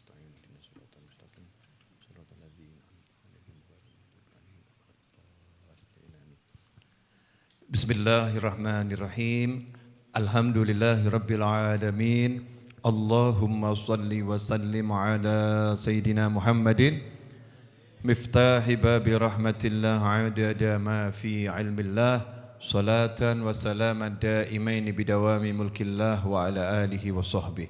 نستعين اهدنا الصراط المستقيم صراط الذين أنعمت عليهم غير المغضوب عليهم ولا الضالين آمين بسم الله الرحمن الرحيم الحمد لله رب العالمين اللهم صل وسلم على سيدنا محمد مفتاح باب رحمة الله عدد ما في علم الله صلاة وسلاما دائمين بدوام ملك الله وعلى آله وصحبه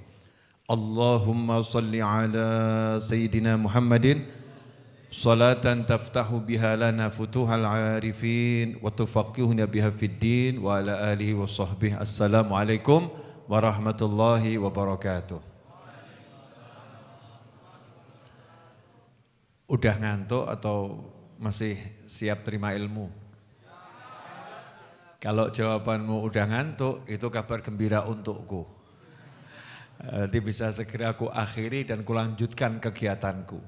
Allahumma salli ala Sayyidina Muhammadin Salatan taftahu biha lana futuhal arifin Wa tufaqihuna biha fid din Wa ala alihi wa sahbihi Assalamualaikum warahmatullahi wabarakatuh Udah ngantuk atau masih siap terima ilmu? Kalau jawabanmu udah ngantuk, itu kabar gembira untukku. Nanti bisa segera aku akhiri dan kulanjutkan kegiatanku.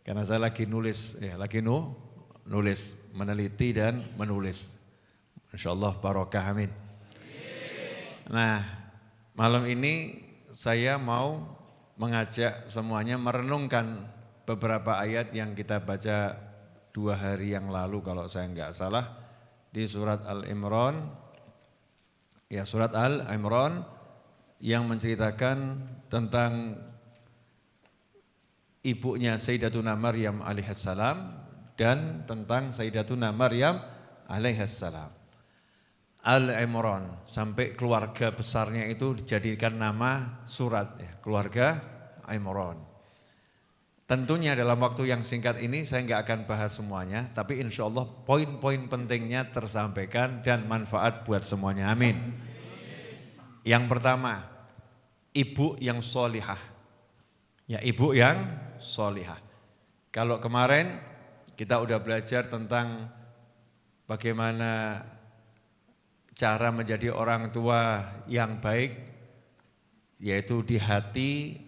Karena saya lagi nulis, ya lagi nu, nulis, meneliti dan menulis. Insya Allah barokah amin. Nah, malam ini saya mau mengajak semuanya merenungkan beberapa ayat yang kita baca dua hari yang lalu kalau saya nggak salah di surat Al-Imran ya surat Al-Imran yang menceritakan tentang ibunya Sayyidatuna Maryam alaihissalam dan tentang Sayyidatuna Maryam alaihissalam. Al-Imran sampai keluarga besarnya itu dijadikan nama surat ya, keluarga Imran. Tentunya dalam waktu yang singkat ini saya nggak akan bahas semuanya, tapi insya Allah poin-poin pentingnya tersampaikan dan manfaat buat semuanya. Amin. Yang pertama, ibu yang solihah. Ya ibu yang solihah. Kalau kemarin kita udah belajar tentang bagaimana cara menjadi orang tua yang baik, yaitu di hati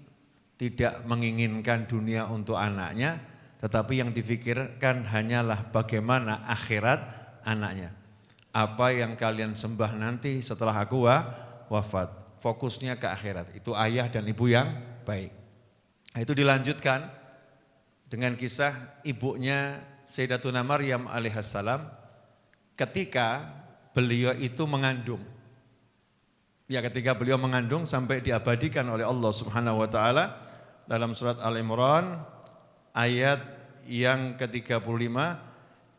tidak menginginkan dunia untuk anaknya, tetapi yang difikirkan hanyalah bagaimana akhirat anaknya. Apa yang kalian sembah nanti setelah aku wafat, fokusnya ke akhirat. Itu ayah dan ibu yang baik. Nah, itu dilanjutkan dengan kisah ibunya Sayyidatuna Maryam alaihissalam ketika beliau itu mengandung. Ya ketika beliau mengandung sampai diabadikan oleh Allah Subhanahu wa taala dalam surat Al-Imran ayat yang ke-35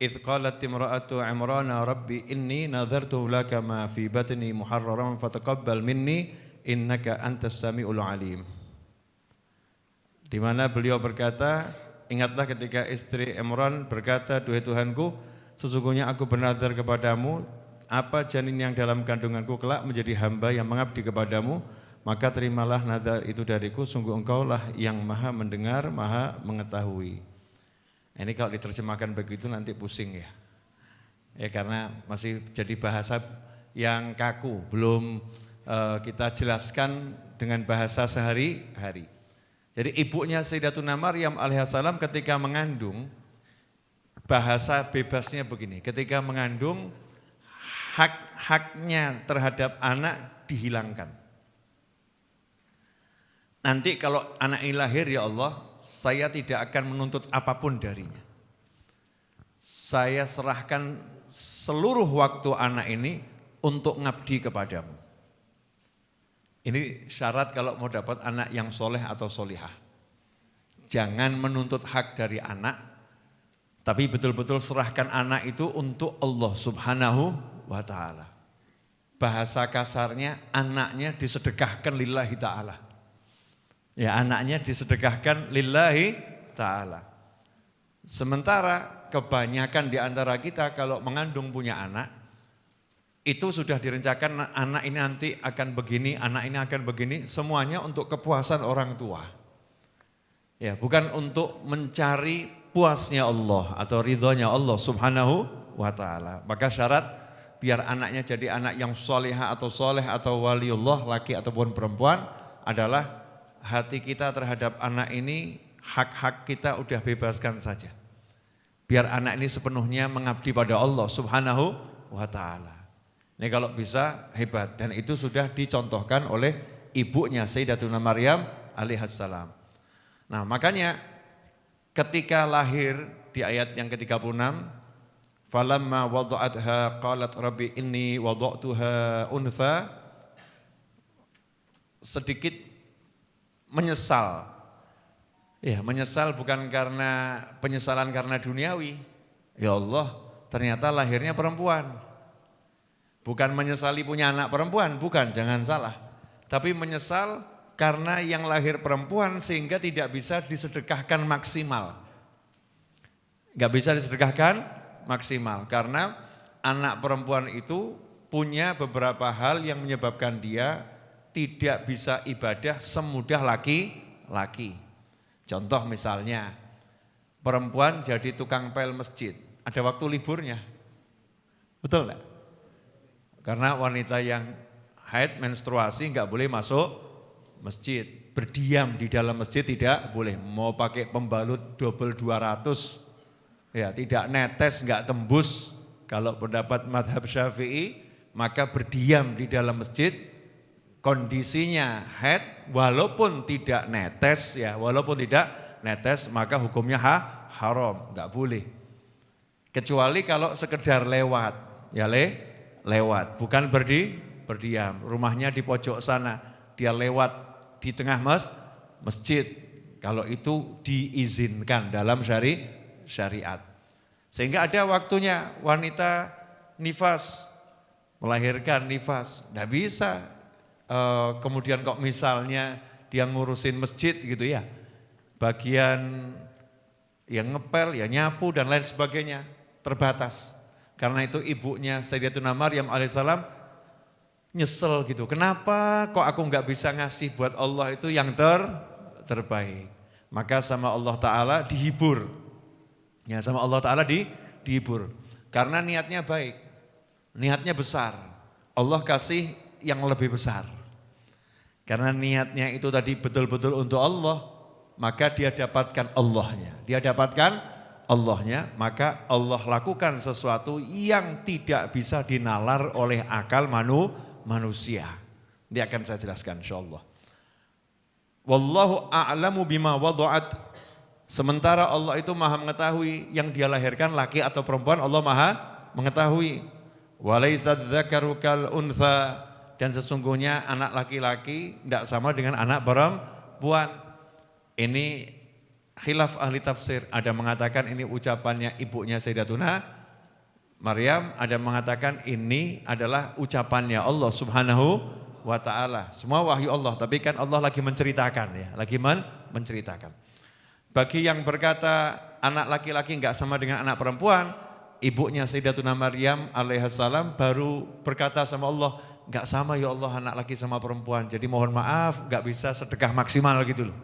Idh qalat imra'atu Imran rabbi inni nadhartu laka ma fi batni muharraran fataqabbal minni innaka antas samiul alim. Di mana beliau berkata, ingatlah ketika istri Imran berkata, "Duhai Tuhanku, sesungguhnya aku bernadar kepadamu apa janin yang dalam kandunganku kelak menjadi hamba yang mengabdi kepadamu." maka terimalah nadar itu dariku, sungguh engkaulah yang maha mendengar, maha mengetahui. Ini kalau diterjemahkan begitu nanti pusing ya. Ya karena masih jadi bahasa yang kaku, belum uh, kita jelaskan dengan bahasa sehari-hari. Jadi ibunya Sayyidatuna Maryam alaihissalam ketika mengandung, bahasa bebasnya begini, ketika mengandung hak-haknya terhadap anak dihilangkan. Nanti kalau anak ini lahir ya Allah, saya tidak akan menuntut apa pun darinya. Saya serahkan seluruh waktu anak ini untuk ngabdi kepadamu. Ini syarat kalau mau dapat anak yang soleh atau solihah. Jangan menuntut hak dari anak, tapi betul-betul serahkan anak itu untuk Allah subhanahu wa ta'ala. Bahasa kasarnya anaknya disedekahkan lillahi ta'ala. Ya anaknya disedekahkan lillahi ta'ala. Sementara kebanyakan di antara kita kalau mengandung punya anak, itu sudah direncanakan anak ini nanti akan begini, anak ini akan begini, semuanya untuk kepuasan orang tua. Ya, bukan untuk mencari puasnya Allah atau ridhonya Allah subhanahu wa ta'ala. Maka syarat biar anaknya jadi anak yang solehah atau soleh atau waliullah laki ataupun perempuan adalah hati kita terhadap anak ini, hak-hak kita udah bebaskan saja. Biar anak ini sepenuhnya mengabdi pada Allah subhanahu wa ta'ala. Ini kalau bisa hebat dan itu sudah dicontohkan oleh ibunya Sayyidatuna Maryam alaihissalam. Nah makanya ketika lahir di ayat yang ke-36, falamma wada'atha qalat rabbi inni wada'tuha untha sedikit menyesal. Ya, menyesal bukan karena penyesalan karena duniawi. Ya Allah, ternyata lahirnya perempuan. Bukan menyesali punya anak perempuan, bukan, jangan salah. Tapi menyesal karena yang lahir perempuan sehingga tidak bisa disedekahkan maksimal. Gak bisa disedekahkan maksimal karena anak perempuan itu punya beberapa hal yang menyebabkan dia tidak bisa ibadah semudah laki-laki. Contoh misalnya, perempuan jadi tukang pel masjid, ada waktu liburnya. Betul enggak? Karena wanita yang haid menstruasi nggak boleh masuk masjid. Berdiam di dalam masjid tidak boleh. Mau pakai pembalut double 200, ya tidak netes, nggak tembus. Kalau pendapat madhab syafi'i, maka berdiam di dalam masjid, kondisinya haid, walaupun tidak netes, ya walaupun tidak netes, maka hukumnya ha, haram, nggak boleh. Kecuali kalau sekedar lewat, ya le, lewat, bukan berdi, berdiam. Rumahnya di pojok sana, dia lewat di tengah mas, masjid. Kalau itu diizinkan dalam syari, syariat. Sehingga ada waktunya wanita nifas, melahirkan nifas. Tidak bisa, e, kemudian kok misalnya dia ngurusin masjid gitu ya. Bagian yang ngepel, ya nyapu dan lain sebagainya terbatas. Karena itu ibunya Sayyidatuna Maryam alaihissalam nyesel gitu. Kenapa kok aku nggak bisa ngasih buat Allah itu yang ter terbaik. Maka sama Allah Ta'ala dihibur. Ya sama Allah Ta'ala di, dihibur. Karena niatnya baik. Niatnya besar. Allah kasih yang lebih besar. Karena niatnya itu tadi betul-betul untuk Allah. Maka dia dapatkan Allahnya. Dia dapatkan Allahnya, maka Allah lakukan sesuatu yang tidak bisa dinalar oleh akal manu, manusia. Ini akan saya jelaskan insyaAllah. Wallahu a'lamu bima wadu'at. Sementara Allah itu maha mengetahui yang dia lahirkan laki atau perempuan Allah maha mengetahui. Walaisad dzakaru kal untha dan sesungguhnya anak laki-laki tidak sama dengan anak perempuan. Ini khilaf ahli tafsir. Ada mengatakan ini ucapannya ibunya Sayyidatuna Maryam, ada mengatakan ini adalah ucapannya Allah Subhanahu wa taala. Semua wahyu Allah, tapi kan Allah lagi menceritakan ya, lagi men menceritakan. Bagi yang berkata anak laki-laki enggak sama dengan anak perempuan, ibunya Sayyidatuna Maryam alaihissalam baru berkata sama Allah, enggak sama ya Allah anak laki sama perempuan. Jadi mohon maaf, enggak bisa sedekah maksimal gitu loh.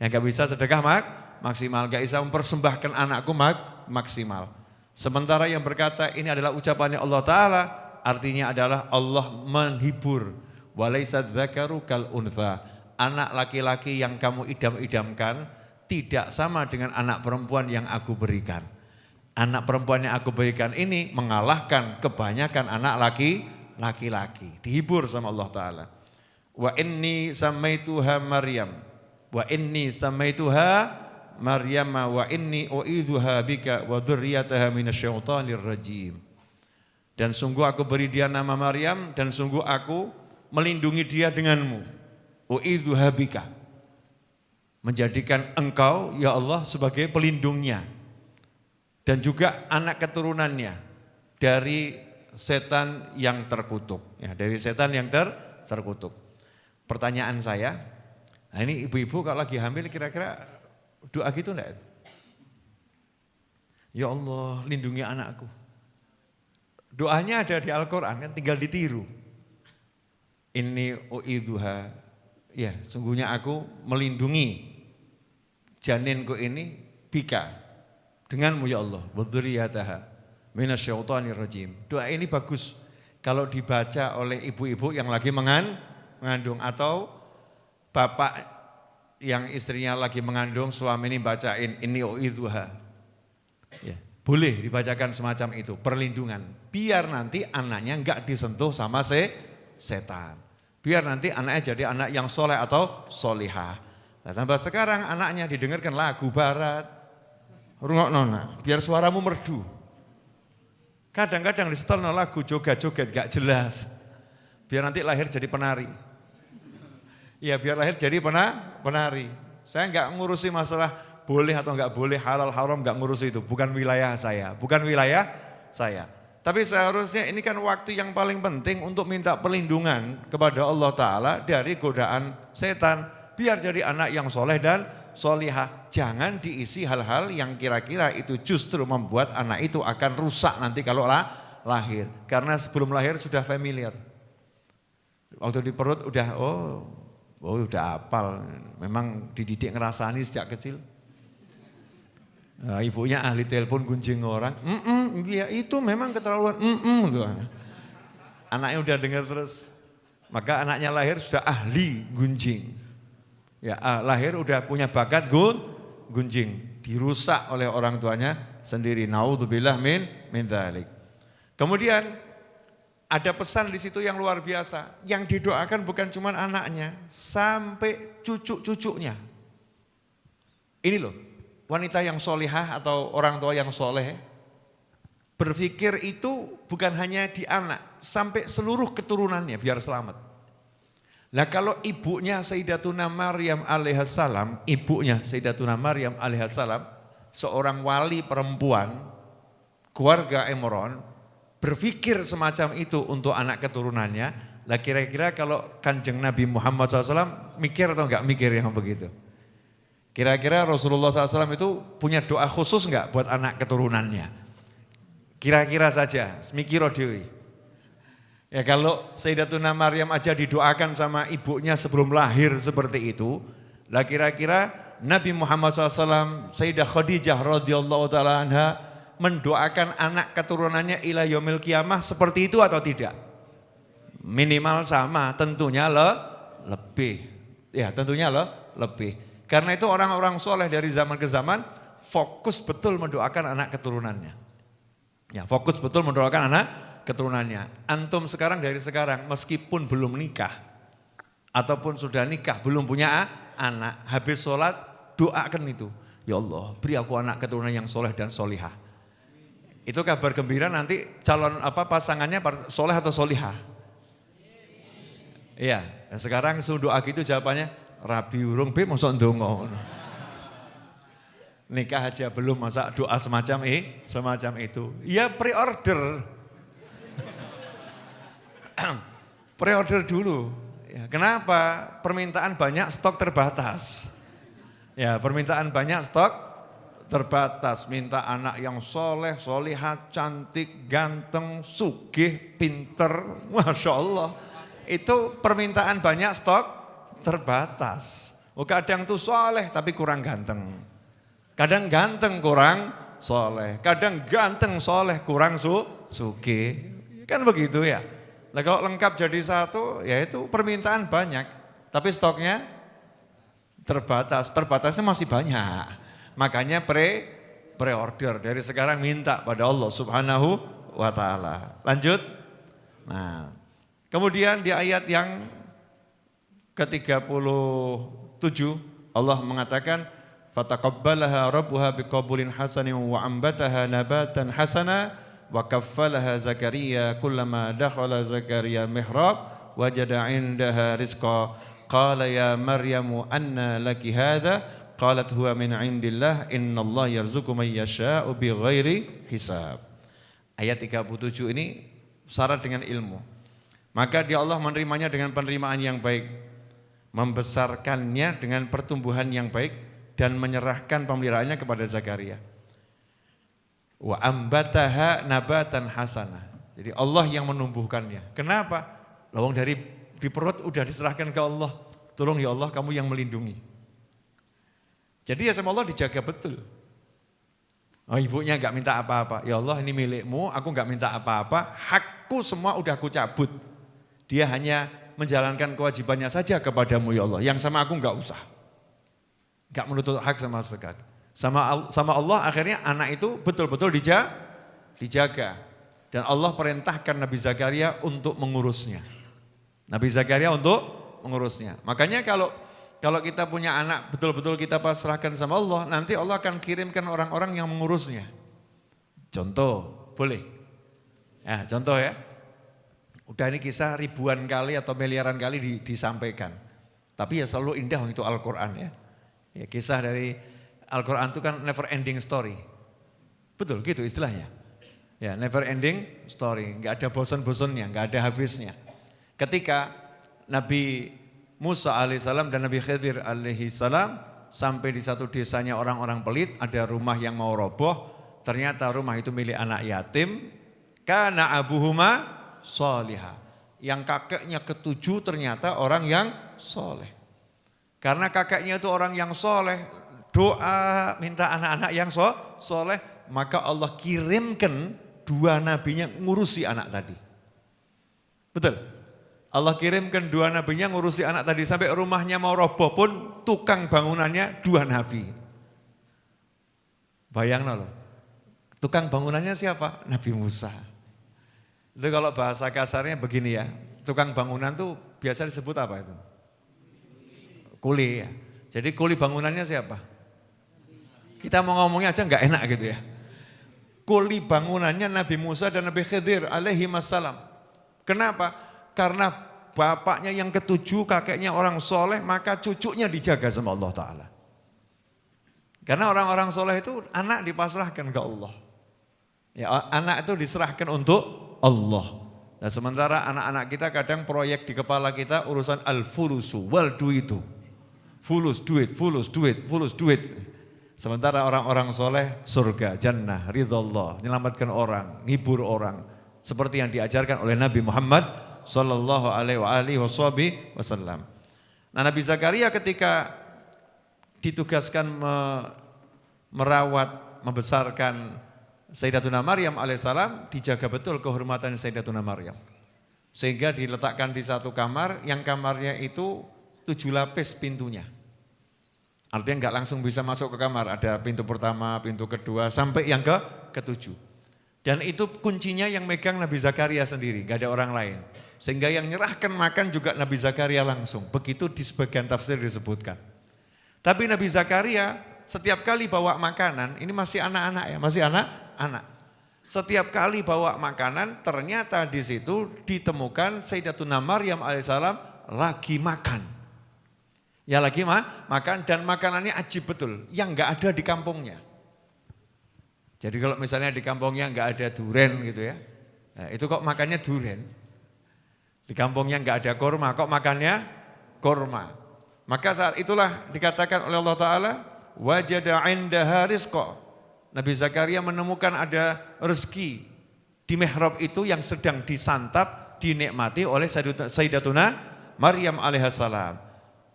Yang enggak bisa sedekah mak maksimal, gak bisa mempersembahkan anakku mak maksimal. Sementara yang berkata ini adalah ucapannya Allah Ta'ala, artinya adalah Allah menghibur. Untha. Anak laki-laki yang kamu idam-idamkan tidak sama dengan anak perempuan yang aku berikan. Anak perempuan yang aku berikan ini mengalahkan kebanyakan anak laki laki-laki. Dihibur sama Allah Ta'ala. Wa inni samaituha Maryam. Wa inni samaituha Maryam wa inni uidzuha bika wa dzurriyyataha minasyaitonir rajim. Dan sungguh aku beri dia nama Maryam dan sungguh aku melindungi dia denganmu. Uidzuha bika. Menjadikan engkau ya Allah sebagai pelindungnya. Dan juga anak keturunannya dari setan yang terkutuk. Ya, dari setan yang ter, terkutuk. Pertanyaan saya, nah ini ibu-ibu kalau lagi hamil kira-kira Doa gitu enggak? Ya Allah, lindungi anakku. Doanya ada di Al-Quran kan tinggal ditiru. Ini uidhuha, ya sungguhnya aku melindungi janinku ini bika denganmu ya Allah. Wadhuriyataha minasyaitonir rajim. Doa ini bagus kalau dibaca oleh ibu-ibu yang lagi mengandung atau bapak yang istrinya lagi mengandung suami ini bacain ini oidhuha. Ya, boleh dibacakan semacam itu, perlindungan. Biar nanti anaknya enggak disentuh sama se setan. Biar nanti anaknya jadi anak yang soleh atau solihah. Nah, tambah sekarang anaknya didengarkan lagu barat. Rungok nona, biar suaramu merdu. Kadang-kadang disetel lagu joget-joget gak jelas. Biar nanti lahir jadi penari. Iya biar lahir jadi pena, penari. Saya nggak ngurusi masalah boleh atau nggak boleh, halal haram nggak ngurusi itu. Bukan wilayah saya, bukan wilayah saya. Tapi seharusnya ini kan waktu yang paling penting untuk minta perlindungan kepada Allah Ta'ala dari godaan setan. Biar jadi anak yang soleh dan solihah. Jangan diisi hal-hal yang kira-kira itu justru membuat anak itu akan rusak nanti kalau lah, lahir. Karena sebelum lahir sudah familiar. Waktu di perut udah, oh Oh udah apal, memang dididik ngerasani sejak kecil. Nah, ibunya ahli telepon gunjing orang, mm -mm, ya itu memang keterlaluan, mm -mm, Anaknya udah dengar terus, maka anaknya lahir sudah ahli gunjing. Ya ah, lahir udah punya bakat gun, gunjing, dirusak oleh orang tuanya sendiri. Naudzubillah min min dhalik. Kemudian ada pesan di situ yang luar biasa. Yang didoakan bukan cuma anaknya, sampai cucu-cucunya. Ini loh, wanita yang solihah atau orang tua yang soleh, berpikir itu bukan hanya di anak, sampai seluruh keturunannya biar selamat. Nah kalau ibunya Sayyidatuna Maryam alaihissalam, ibunya Sayyidatuna Maryam alaihissalam, seorang wali perempuan, keluarga Emron, berpikir semacam itu untuk anak keturunannya, lah kira-kira kalau kanjeng Nabi Muhammad SAW mikir atau enggak mikir yang begitu? Kira-kira Rasulullah SAW itu punya doa khusus enggak buat anak keturunannya? Kira-kira saja, mikir dewi. Ya kalau Sayyidatuna Maryam aja didoakan sama ibunya sebelum lahir seperti itu, lah kira-kira Nabi Muhammad SAW, Sayyidah Khadijah radhiyallahu taala anha mendoakan anak keturunannya ila yomil kiamah seperti itu atau tidak? Minimal sama, tentunya le, lebih. Ya tentunya le, lebih. Karena itu orang-orang soleh dari zaman ke zaman fokus betul mendoakan anak keturunannya. Ya fokus betul mendoakan anak keturunannya. Antum sekarang dari sekarang meskipun belum nikah ataupun sudah nikah belum punya anak, habis sholat doakan itu. Ya Allah beri aku anak keturunan yang soleh dan solihah. Itu kabar gembira nanti calon apa pasangannya soleh atau solihah. Iya, sekarang sudah doa gitu jawabannya rabi urung be mosok ndonga. Nikah aja belum masa doa semacam eh, semacam itu. Ya pre-order. Pre-order dulu. Ya, kenapa? Permintaan banyak, stok terbatas. Ya, permintaan banyak, stok terbatas, minta anak yang soleh, solihah, cantik, ganteng, sugih, pinter, Masya Allah. Itu permintaan banyak stok terbatas. Oh, kadang tuh soleh tapi kurang ganteng. Kadang ganteng kurang soleh. Kadang ganteng soleh kurang su, sugih. Kan begitu ya. Nah kalau lengkap jadi satu, ya itu permintaan banyak. Tapi stoknya terbatas. Terbatasnya masih banyak. Makanya pre pre-order dari sekarang minta pada Allah Subhanahu wa taala. Lanjut. Nah, kemudian di ayat yang ke-37 Allah mengatakan fataqabbalaha rabbuha biqabulin hasanin wa ambataha nabatan hasana wa kaffalaha Zakaria kullama dakhala Zakaria mihrab wajada indaha rizqa qala ya Maryamu anna laki hadha Qalat huwa min indillah innallah yarzuqu man yasha'u bighairi hisab. Ayat 37 ini syarat dengan ilmu. Maka dia Allah menerimanya dengan penerimaan yang baik. Membesarkannya dengan pertumbuhan yang baik dan menyerahkan pemeliharaannya kepada Zakaria. Wa ambataha nabatan hasanah. Jadi Allah yang menumbuhkannya. Kenapa? Lawang dari di perut udah diserahkan ke Allah. Tolong ya Allah kamu yang melindungi. Jadi ya sama Allah dijaga betul. Oh ibunya nggak minta apa-apa. Ya Allah ini milikmu, aku nggak minta apa-apa. Hakku semua udah aku cabut. Dia hanya menjalankan kewajibannya saja kepadamu ya Allah. Yang sama aku nggak usah. Nggak menuntut hak sama sekali. Sama sama Allah akhirnya anak itu betul-betul dijaga, dijaga. Dan Allah perintahkan Nabi Zakaria untuk mengurusnya. Nabi Zakaria untuk mengurusnya. Makanya kalau kalau kita punya anak betul-betul kita pasrahkan sama Allah, nanti Allah akan kirimkan orang-orang yang mengurusnya. Contoh, boleh? Ya, contoh ya. Udah ini kisah ribuan kali atau miliaran kali di, disampaikan. Tapi ya selalu indah itu Al-Quran ya. ya. Kisah dari Al-Quran itu kan never ending story. Betul gitu istilahnya. Ya never ending story, nggak ada bosan-bosannya, nggak ada habisnya. Ketika Nabi Musa alaihissalam dan Nabi Khidir alaihissalam sampai di satu desanya orang-orang pelit, ada rumah yang mau roboh, ternyata rumah itu milik anak yatim, karena abuhuma soliha. Yang kakeknya ketujuh ternyata orang yang soleh. Karena kakeknya itu orang yang soleh, doa minta anak-anak yang so, soleh, maka Allah kirimkan dua nabinya ngurusi anak tadi. Betul? Allah kirimkan dua nabinya ngurusi anak tadi sampai rumahnya mau roboh pun tukang bangunannya dua nabi. Bayang loh. Tukang bangunannya siapa? Nabi Musa. Itu kalau bahasa kasarnya begini ya. Tukang bangunan tuh biasa disebut apa itu? Kuli ya. Jadi kuli bangunannya siapa? Kita mau ngomongnya aja nggak enak gitu ya. Kuli bangunannya Nabi Musa dan Nabi Khidir alaihi wassalam. Kenapa? karena bapaknya yang ketujuh, kakeknya orang soleh, maka cucunya dijaga sama Allah Ta'ala. Karena orang-orang soleh itu anak dipasrahkan ke Allah. Ya, anak itu diserahkan untuk Allah. Nah sementara anak-anak kita kadang proyek di kepala kita urusan al-fulusu, wal duitu. Fulus, duit, fulus, duit, fulus, duit. Sementara orang-orang soleh surga, jannah, ridha Allah, menyelamatkan orang, ngibur orang. Seperti yang diajarkan oleh Nabi Muhammad sallallahu alaihi wasallam. Nah Nabi Zakaria ketika ditugaskan me, merawat, membesarkan Sayyidatuna Maryam alaihissalam, dijaga betul kehormatan Sayyidatuna Maryam. Sehingga diletakkan di satu kamar, yang kamarnya itu tujuh lapis pintunya. Artinya nggak langsung bisa masuk ke kamar, ada pintu pertama, pintu kedua, sampai yang ke ketujuh. Dan itu kuncinya yang megang Nabi Zakaria sendiri, gak ada orang lain. Sehingga yang nyerahkan makan juga Nabi Zakaria langsung. Begitu di sebagian tafsir disebutkan. Tapi Nabi Zakaria setiap kali bawa makanan, ini masih anak-anak ya, masih anak-anak. Setiap kali bawa makanan, ternyata di situ ditemukan Sayyidatuna Maryam alaihissalam lagi makan. Ya lagi mah, makan dan makanannya ajib betul, yang enggak ada di kampungnya. Jadi kalau misalnya di kampungnya enggak ada duren gitu ya, nah itu kok makannya duren. Di kampungnya enggak ada korma, kok makannya korma. Maka saat itulah dikatakan oleh Allah Ta'ala, wajada indaha rizqa. Nabi Zakaria menemukan ada rezeki di mihrab itu yang sedang disantap, dinikmati oleh Sayyidatuna Maryam alaihissalam.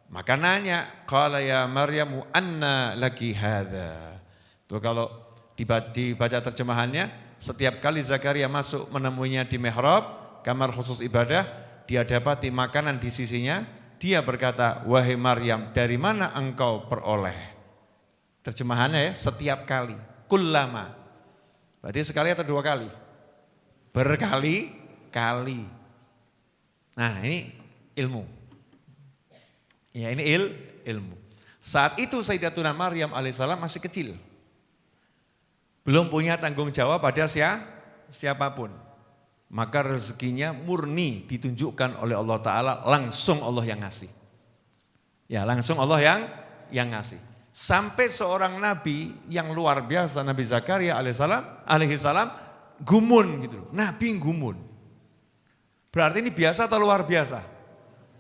Maka nanya, qala ya Maryamu anna laki hadha. Tuh kalau dibaca terjemahannya, setiap kali Zakaria masuk menemuinya di mihrab, kamar khusus ibadah, dia dapati makanan di sisinya, dia berkata, wahai Maryam, dari mana engkau peroleh? Terjemahannya ya, setiap kali, kullama. Berarti sekali atau dua kali? Berkali-kali. Nah ini ilmu. Ya ini il, ilmu. Saat itu Sayyidatuna Maryam alaihissalam masih kecil. Belum punya tanggung jawab pada siapa pun maka rezekinya murni ditunjukkan oleh Allah Ta'ala langsung Allah yang ngasih. Ya langsung Allah yang yang ngasih. Sampai seorang nabi yang luar biasa Nabi Zakaria alaihissalam, alaihissalam gumun gitu loh. Nabi gumun. Berarti ini biasa atau luar biasa?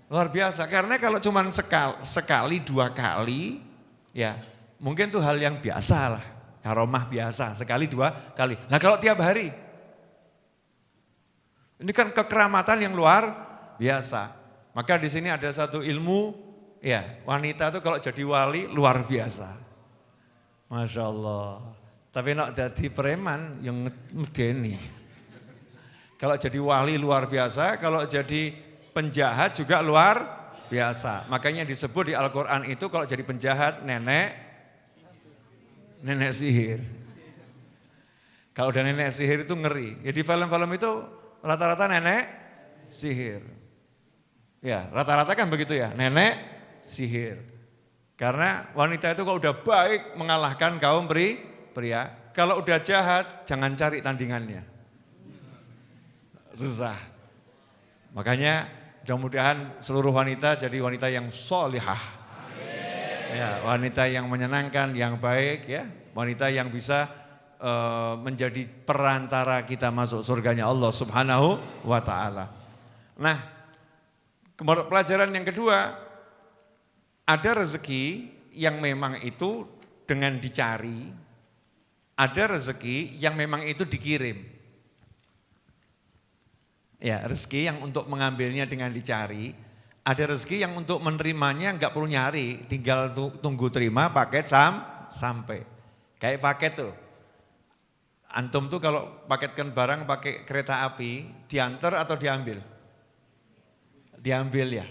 Luar biasa karena kalau cuma sekali, sekali dua kali ya mungkin itu hal yang biasa lah. Karomah biasa sekali dua kali. Nah kalau tiap hari ini kan kekeramatan yang luar biasa. Maka di sini ada satu ilmu, ya wanita itu kalau jadi wali luar biasa. Masya Allah. Tapi nak jadi preman yang medeni. Kalau jadi wali luar biasa, kalau jadi penjahat juga luar biasa. Makanya disebut di Al-Quran itu kalau jadi penjahat nenek, nenek sihir. Kalau udah nenek sihir itu ngeri. Ya di film-film itu rata-rata nenek sihir. Ya, rata-rata kan begitu ya, nenek sihir. Karena wanita itu kalau udah baik mengalahkan kaum pri, pria. Kalau udah jahat, jangan cari tandingannya. Susah. Makanya mudah-mudahan seluruh wanita jadi wanita yang solihah. Ya, wanita yang menyenangkan, yang baik ya. Wanita yang bisa uh, menjadi perantara kita masuk surganya Allah subhanahu wa ta'ala. Nah, pelajaran yang kedua, ada rezeki yang memang itu dengan dicari, ada rezeki yang memang itu dikirim. Ya, rezeki yang untuk mengambilnya dengan dicari, ada rezeki yang untuk menerimanya nggak perlu nyari, tinggal tunggu terima paket sam sampai. Kayak paket tuh. Antum tuh kalau paketkan barang pakai kereta api, diantar atau diambil? Diambil ya.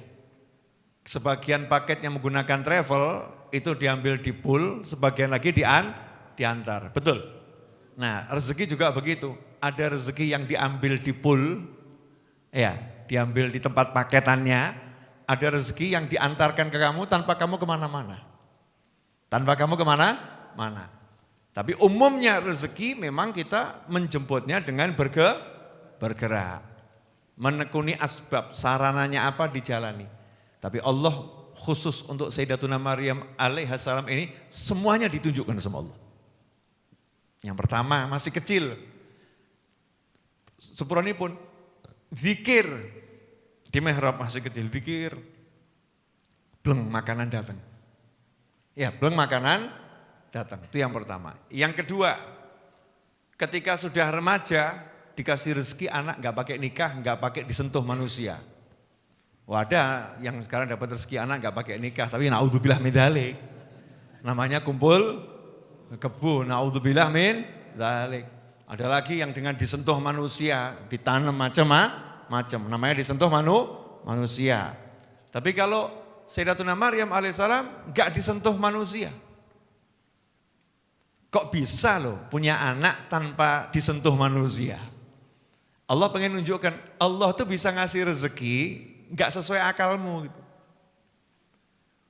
Sebagian paket yang menggunakan travel itu diambil di pool, sebagian lagi dian, diantar. Betul? Nah rezeki juga begitu. Ada rezeki yang diambil di pool, ya diambil di tempat paketannya. Ada rezeki yang diantarkan ke kamu tanpa kamu ke mana-mana. Tanpa kamu ke mana-mana. Tapi umumnya rezeki memang kita menjemputnya dengan berge, bergerak. Menekuni asbab, sarananya apa dijalani. Tapi Allah khusus untuk Sayyidatuna Maryam alaihissalam ini semuanya ditunjukkan sama Allah. Yang pertama masih kecil. Sepuroni pun zikir di mihrab masih kecil zikir. Belum makanan datang. Ya, belum makanan datang. Itu yang pertama. Yang kedua, ketika sudah remaja dikasih rezeki anak nggak pakai nikah, nggak pakai disentuh manusia. Wadah yang sekarang dapat rezeki anak nggak pakai nikah, tapi naudzubillah min dalik. Namanya kumpul kebun, naudzubillah min dalik. Ada lagi yang dengan disentuh manusia, ditanam macam-macam, namanya disentuh manu, manusia. Tapi kalau Sayyidatuna Maryam alaihissalam nggak disentuh manusia. Kok bisa loh punya anak tanpa disentuh manusia? Allah pengen nunjukkan Allah tuh bisa ngasih rezeki nggak sesuai akalmu gitu.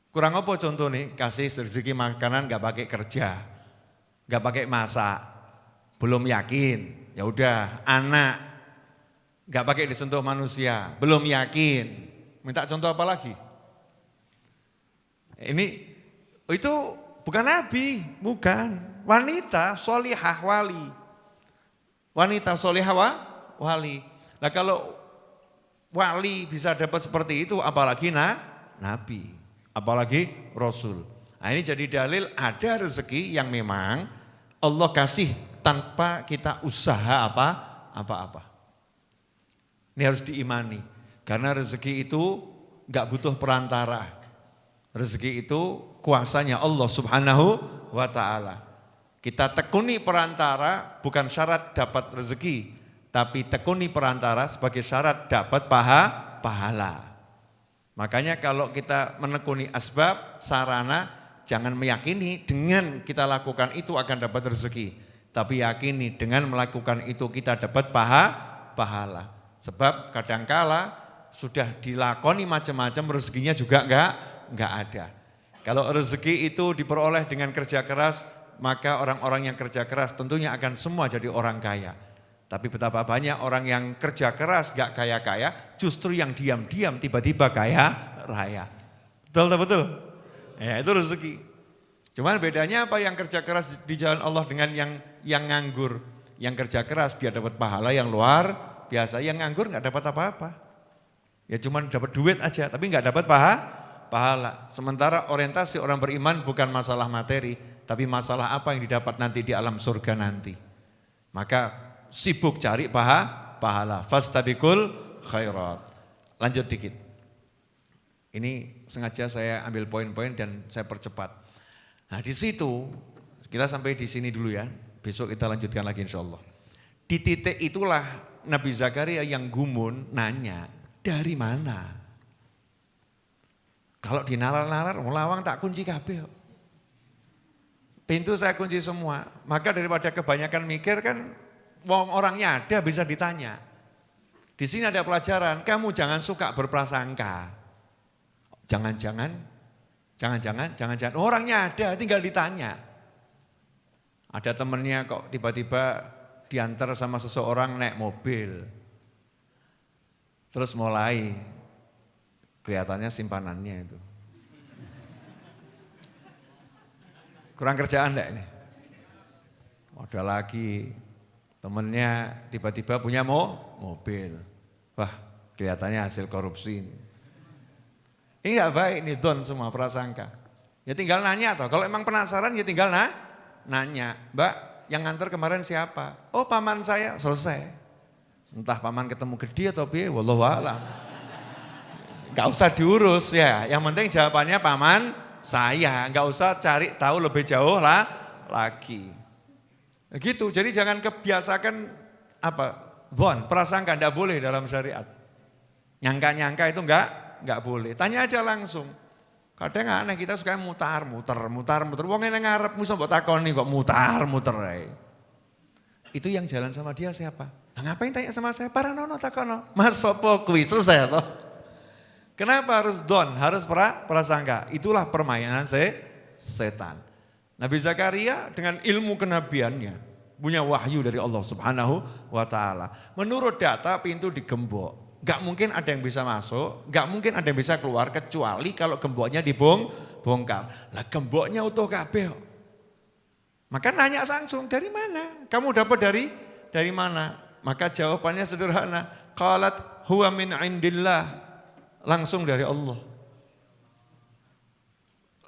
Kurang apa contoh nih, kasih rezeki makanan nggak pakai kerja, nggak pakai masak, belum yakin. Ya udah, anak nggak pakai disentuh manusia, belum yakin. Minta contoh apa lagi? Ini itu bukan nabi, bukan wanita solihah wali. Wanita solihah wali. Nah kalau wali bisa dapat seperti itu apalagi na, nabi, apalagi rasul. Nah ini jadi dalil ada rezeki yang memang Allah kasih tanpa kita usaha apa apa-apa. Ini harus diimani karena rezeki itu nggak butuh perantara. Rezeki itu kuasanya Allah Subhanahu wa taala. Kita tekuni perantara bukan syarat dapat rezeki, tapi tekuni perantara sebagai syarat dapat paha, pahala. Makanya kalau kita menekuni asbab, sarana, jangan meyakini dengan kita lakukan itu akan dapat rezeki. Tapi yakini dengan melakukan itu kita dapat paha, pahala. Sebab kadangkala sudah dilakoni macam-macam rezekinya juga enggak, enggak ada. Kalau rezeki itu diperoleh dengan kerja keras, maka orang-orang yang kerja keras tentunya akan semua jadi orang kaya. Tapi betapa banyak orang yang kerja keras gak kaya-kaya, justru yang diam-diam tiba-tiba kaya raya. Betul tak betul? Ya itu rezeki. Cuman bedanya apa yang kerja keras di jalan Allah dengan yang yang nganggur. Yang kerja keras dia dapat pahala yang luar biasa, yang nganggur gak dapat apa-apa. Ya cuman dapat duit aja, tapi gak dapat paha, pahala. Sementara orientasi orang beriman bukan masalah materi, tapi masalah apa yang didapat nanti di alam surga nanti. Maka sibuk cari paha, pahala. Fastabikul khairat. Lanjut dikit. Ini sengaja saya ambil poin-poin dan saya percepat. Nah di situ, kita sampai di sini dulu ya. Besok kita lanjutkan lagi insya Allah. Di titik itulah Nabi Zakaria yang gumun nanya, dari mana? Kalau di nalar-nalar, lawang tak kunci kabeh. Pintu saya kunci semua. Maka daripada kebanyakan mikir kan wong orangnya ada bisa ditanya. Di sini ada pelajaran, kamu jangan suka berprasangka. Jangan-jangan Jangan-jangan, jangan-jangan orangnya ada, tinggal ditanya. Ada temennya kok tiba-tiba diantar sama seseorang naik mobil. Terus mulai kelihatannya simpanannya itu. Kurang kerjaan enggak ini? Ada lagi temennya tiba-tiba punya mo, mobil. Wah kelihatannya hasil korupsi ini. Ini enggak baik nih don semua prasangka. Ya tinggal nanya toh, kalau emang penasaran ya tinggal na, nanya. Mbak yang nganter kemarin siapa? Oh paman saya, selesai. Entah paman ketemu gede atau piye, wallahu alam. Gak usah diurus ya, yang penting jawabannya paman saya. Gak usah cari tahu lebih jauh lah lagi. Gitu, jadi jangan kebiasakan apa, bon, prasangka tidak boleh dalam syariat. Nyangka-nyangka itu enggak, enggak boleh. Tanya aja langsung. Kadang aneh kita suka mutar, muter, mutar, muter. Wong yang ngarep musa mbok takoni kok mutar, muter ae. Itu yang jalan sama dia siapa? Nah, ngapain tanya sama saya? Para nono takono. Mas sopo kuwi selesai toh. Kenapa harus don? Harus pra, prasangka. Itulah permainan se, setan. Nabi Zakaria dengan ilmu kenabiannya punya wahyu dari Allah Subhanahu wa taala. Menurut data pintu digembok. Gak mungkin ada yang bisa masuk, gak mungkin ada yang bisa keluar kecuali kalau gemboknya dibong bongkar. Lah gemboknya utuh kabeh. Maka nanya langsung, dari mana? Kamu dapat dari dari mana? Maka jawabannya sederhana. Qalat huwa min indillah. Langsung dari Allah.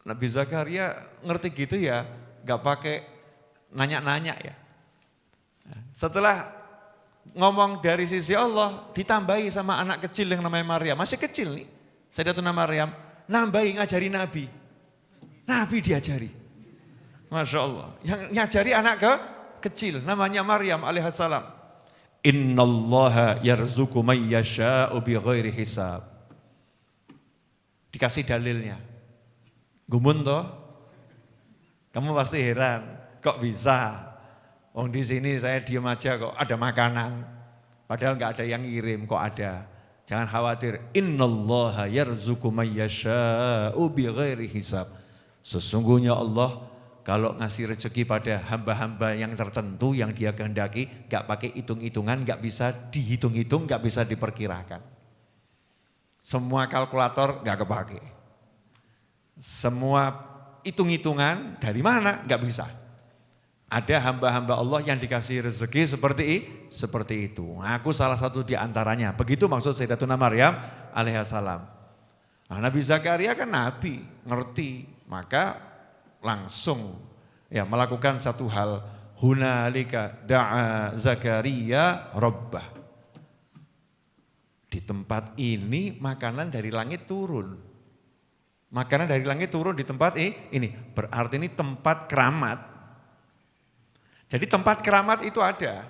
Nabi Zakaria ngerti gitu ya, gak pakai nanya-nanya ya. Setelah ngomong dari sisi Allah, ditambahi sama anak kecil yang namanya Maryam. Masih kecil nih, Sayyidatuna Maryam, nambahi ngajari Nabi. Nabi diajari. Masya Allah. Yang ngajari anak ke kecil, namanya Maryam alaihissalam. Innallaha yarzuku may yasha'u bi ghairi hisab. Dikasih dalilnya. Gumun toh? Kamu pasti heran, kok bisa? Oh di sini saya diam aja kok ada makanan. Padahal nggak ada yang ngirim kok ada. Jangan khawatir. Innallaha yarzuku may yasha'u bighairi hisab. Sesungguhnya Allah kalau ngasih rezeki pada hamba-hamba yang tertentu yang dia kehendaki, nggak pakai hitung-hitungan, nggak bisa dihitung-hitung, nggak bisa diperkirakan. Semua kalkulator nggak kepake. Semua hitung-hitungan dari mana? Enggak bisa. Ada hamba-hamba Allah yang dikasih rezeki seperti seperti itu. Aku salah satu di antaranya. Begitu maksud Sayyidatuna Maryam alaihissalam. Nah, Nabi Zakaria kan nabi, ngerti. Maka langsung ya melakukan satu hal. Hunalika da'a Zakaria rabbah. Di tempat ini makanan dari langit turun. Makanan dari langit turun di tempat ini. Berarti ini tempat keramat. Jadi tempat keramat itu ada.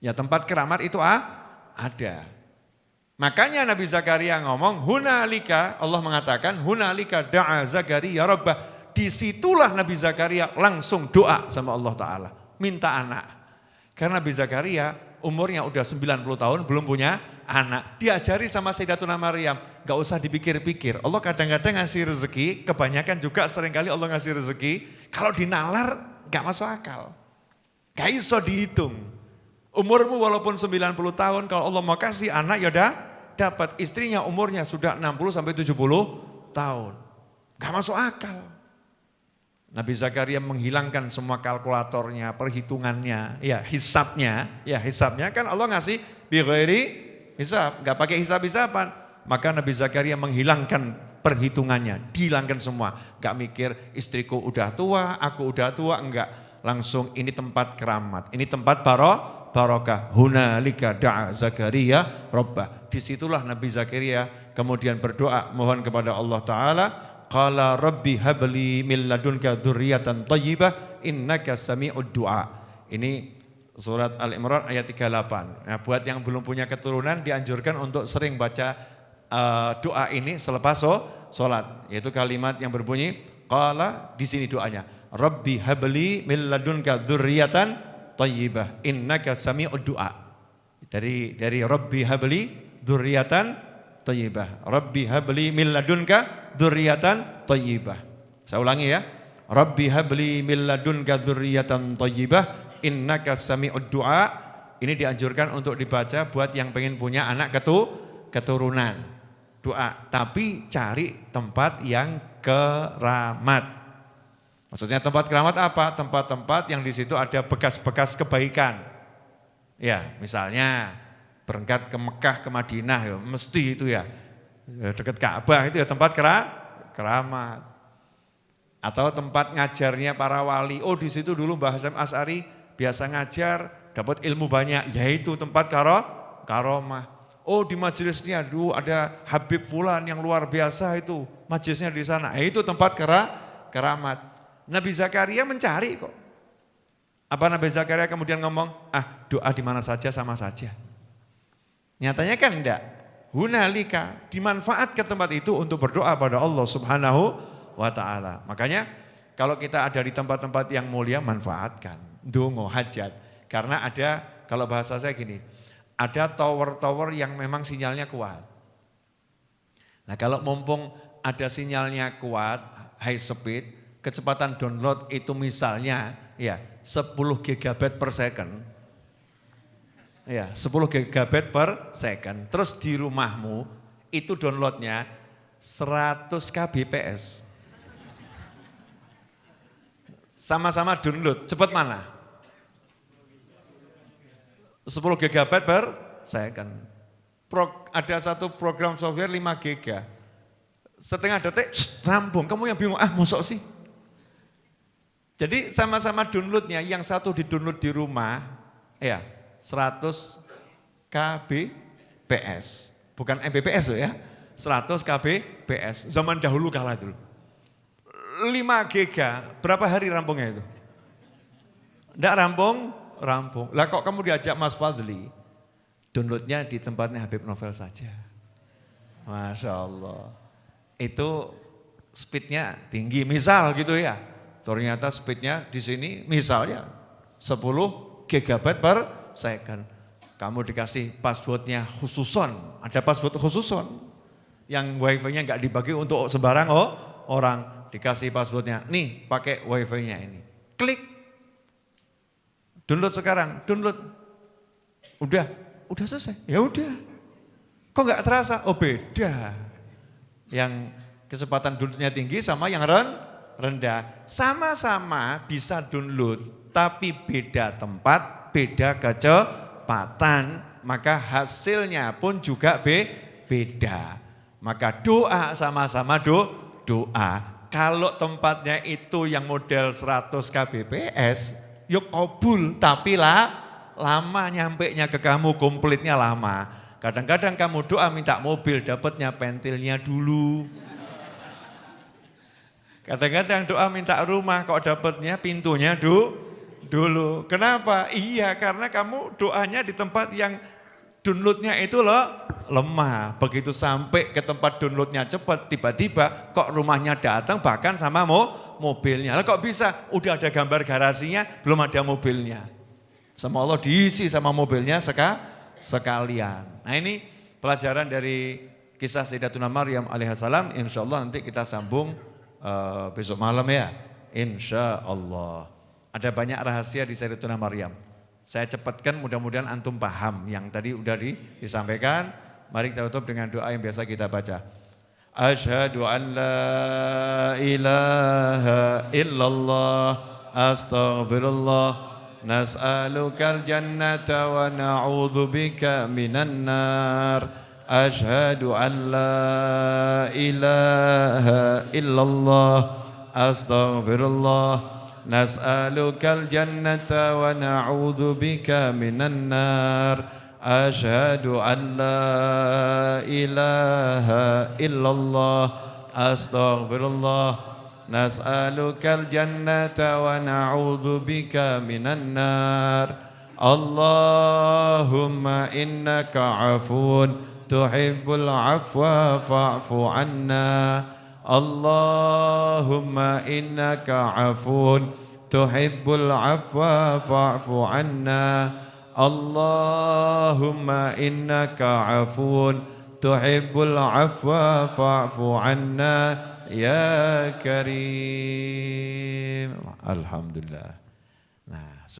Ya tempat keramat itu ah, ada. Makanya Nabi Zakaria ngomong, hunalika, Allah mengatakan, hunalika da'a Zakaria rabbah. Di situlah Nabi Zakaria langsung doa sama Allah Ta'ala. Minta anak. Karena Nabi Zakaria umurnya udah 90 tahun belum punya anak. Diajari sama Sayyidatuna Maryam, gak usah dipikir-pikir. Allah kadang-kadang ngasih rezeki, kebanyakan juga sering kali Allah ngasih rezeki. Kalau dinalar gak masuk akal. Gak iso dihitung. Umurmu walaupun 90 tahun, kalau Allah mau kasih anak ya udah dapat. Istrinya umurnya sudah 60 sampai 70 tahun. Gak masuk akal. Nabi Zakaria menghilangkan semua kalkulatornya, perhitungannya, ya hisapnya, ya hisapnya kan Allah ngasih bighairi hisab, nggak pakai hisab-hisaban. Maka Nabi Zakaria menghilangkan perhitungannya, dihilangkan semua. Gak mikir istriku udah tua, aku udah tua, enggak. Langsung ini tempat keramat, ini tempat baro, barokah. Hunalika da'a Zakaria robbah. Di situlah Nabi Zakaria kemudian berdoa mohon kepada Allah Ta'ala Qala rabbi habli min ladunka dzurriatan thayyibah innaka sami'ud du'a. Ini surat Al-Imran ayat 38. Nah, buat yang belum punya keturunan dianjurkan untuk sering baca uh, doa ini selepas so, salat, yaitu kalimat yang berbunyi qala di sini doanya. Rabbi habli min ladunka dzurriatan thayyibah innaka sami'ud du'a. Dari dari Rabbi habli dzurriatan thayyibah. Rabbi habli min ladunka dzurriatan thayyibah. Saya ulangi ya. Rabbi habli min ladunka dzurriyyatan thayyibah innaka sami'ud du'a. Ini dianjurkan untuk dibaca buat yang pengen punya anak ketu, keturunan. Doa, tapi cari tempat yang keramat. Maksudnya tempat keramat apa? Tempat-tempat yang di situ ada bekas-bekas kebaikan. Ya, misalnya berangkat ke Mekah, ke Madinah, ya, mesti itu ya. ya dekat Ka'bah itu ya tempat kera, keramat. Atau tempat ngajarnya para wali. Oh di situ dulu Mbah Hasan As'ari biasa ngajar, dapat ilmu banyak. Yaitu tempat karo, karomah. Oh di majelisnya dulu ada Habib Fulan yang luar biasa itu. Majelisnya di sana. Ya, itu tempat kera, keramat. Nabi Zakaria mencari kok. Apa Nabi Zakaria kemudian ngomong, ah doa di mana saja sama saja. Nyatanya kan enggak. Hunalika dimanfaat ke tempat itu untuk berdoa pada Allah subhanahu wa ta'ala. Makanya kalau kita ada di tempat-tempat yang mulia manfaatkan. Dungo hajat. Karena ada kalau bahasa saya gini, ada tower-tower yang memang sinyalnya kuat. Nah kalau mumpung ada sinyalnya kuat, high speed, kecepatan download itu misalnya ya 10 GB per second. Ya, 10 GB per second. Terus di rumahmu itu downloadnya 100 kbps. Sama-sama download, cepat mana? 10 GB per second. Pro, ada satu program software 5 GB. Setengah detik, rampung. Kamu yang bingung, ah masuk sih? Jadi sama-sama downloadnya, yang satu di download di rumah, ya 100 kbps. Bukan Mbps loh ya, 100 kbps. Zaman dahulu kalah dulu. 5 giga, berapa hari rampungnya itu? Tidak rampung, rampung. Lah kok kamu diajak Mas Fadli, downloadnya di tempatnya Habib Novel saja. Masya Allah. Itu speednya tinggi, misal gitu ya. Ternyata speednya di sini misalnya 10 GB per second. Kamu dikasih passwordnya khususon, ada password khususon. Yang wifi-nya nggak dibagi untuk sembarang oh, orang. Dikasih passwordnya, nih pakai wifi-nya ini. Klik, Download sekarang, download. Udah, udah selesai. Ya udah. Kok nggak terasa? Oh beda. Yang kecepatan downloadnya tinggi sama yang ren, rendah. Sama-sama bisa download, tapi beda tempat, beda kecepatan. Maka hasilnya pun juga be, beda. Maka doa sama-sama do, doa. Kalau tempatnya itu yang model 100 kbps, yuk kabul tapi lah lama nyampe nya ke kamu komplitnya lama. Kadang-kadang kamu doa minta mobil dapatnya pentilnya dulu. Kadang-kadang doa minta rumah kok dapatnya pintunya du, dulu. Kenapa? Iya karena kamu doanya di tempat yang downloadnya itu loh lemah. Begitu sampai ke tempat downloadnya cepat, tiba-tiba kok rumahnya datang bahkan sama mau mobilnya. Lah kok bisa? Udah ada gambar garasinya, belum ada mobilnya. Sama Allah diisi sama mobilnya seka, sekalian. Nah ini pelajaran dari kisah Sayyidatuna Maryam alaihissalam. Insya Allah nanti kita sambung uh, besok malam ya. Insya Allah. Ada banyak rahasia di Sayyidatuna Maryam. Saya cepatkan mudah-mudahan antum paham yang tadi udah di, disampaikan. Mari kita tutup dengan doa yang biasa kita baca. Ashadu an la ilaha illallah astaghfirullah nas'alukal jannata wa na'udhu bika minan nar. أشهد أن لا إله إلا الله أستغفر الله. نسألك الجنة ونعوذ بك من النار. أشهد أن لا إله إلا الله أستغفر الله. نسألك الجنة ونعوذ بك من النار. اللهم إنك عفو تحب العفو فاعف عنا اللهم إنك عفو تحب العفو فاعف عنا اللهم إنك عفو تحب العفو فاعف عنا ya karim. Alhamdulillah. Nah,